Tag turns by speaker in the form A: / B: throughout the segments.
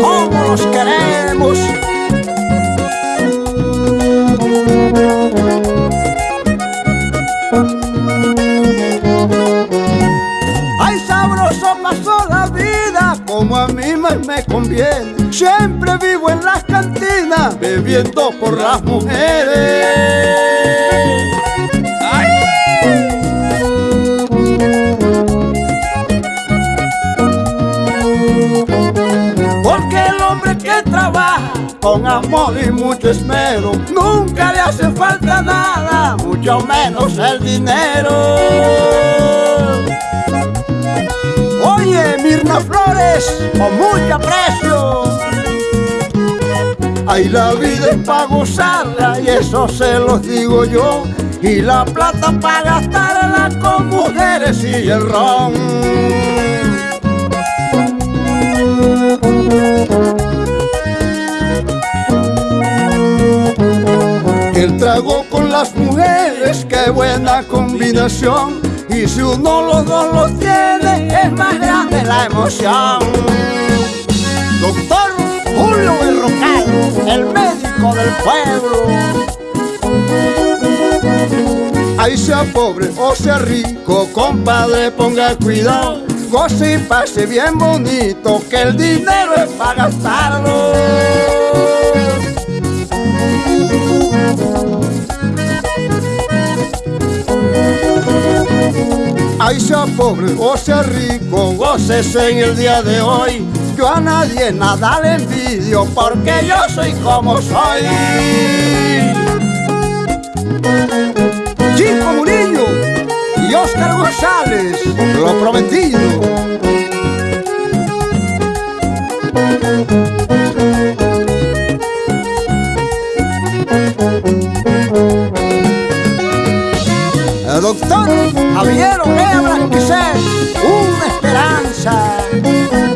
A: cómo los queremos. Ay, sabroso pasó la vida, como a mí más me conviene. Siempre vivo en las cantinas, bebiendo por las mujeres. Con amor y mucho esmero nunca le hace falta nada, mucho menos el dinero. Oye, Mirna Flores, con mucho aprecio. Ay, la vida es para gozarla y eso se los digo yo. Y la plata para gastarla con mujeres y el ron. Las mujeres, qué buena combinación. Y si uno los dos los tiene, es más grande la emoción. Doctor Julio Berrocal, el médico del pueblo. Ahí sea pobre o sea rico, compadre, ponga cuidado. Goce y pase bien bonito, que el dinero es para gastarlo. Ay, sea pobre o sea rico, gócese en el día de hoy. Yo a nadie nada le envidio porque yo soy como soy. Chico Murillo y Oscar González, lo prometido. El doctor Javier Ojea Blanquicés, una esperanza.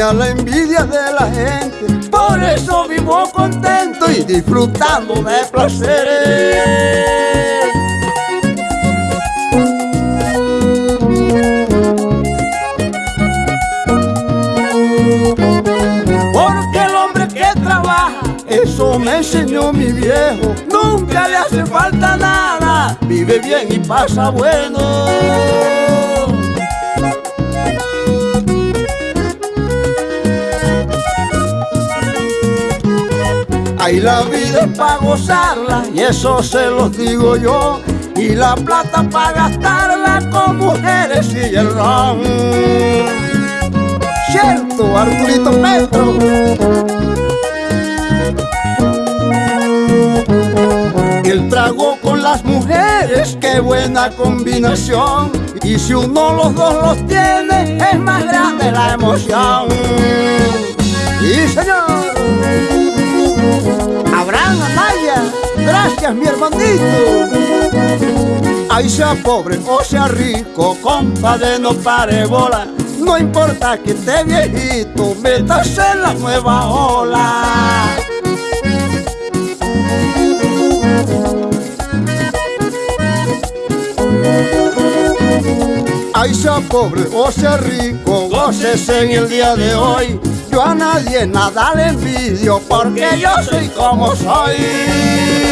A: A la envidia de la gente. Por eso vivo contento y disfrutando de placeres. Porque el hombre que trabaja, eso me enseñó mi viejo. Nunca le hace falta nada, vive bien y pasa bueno. Ay, la vida es para gozarla y eso se los digo yo. Y la plata para gastarla con mujeres y el ron. Cierto, Arturito Petro. El trago con las mujeres, qué buena combinación. Y si uno los dos los tiene, es más grande la emoción. Y señor. Gracias mi hermanito. Ay, sea pobre o sea rico, compadre, no pare bola. No importa que esté viejito, métase en la nueva ola. Ay, sea pobre o sea rico, gócese en el día de hoy. Yo a nadie nada le envidio porque yo soy como soy.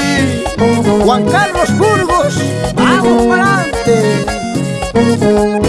A: Juan Carlos Burgos, vamos para adelante.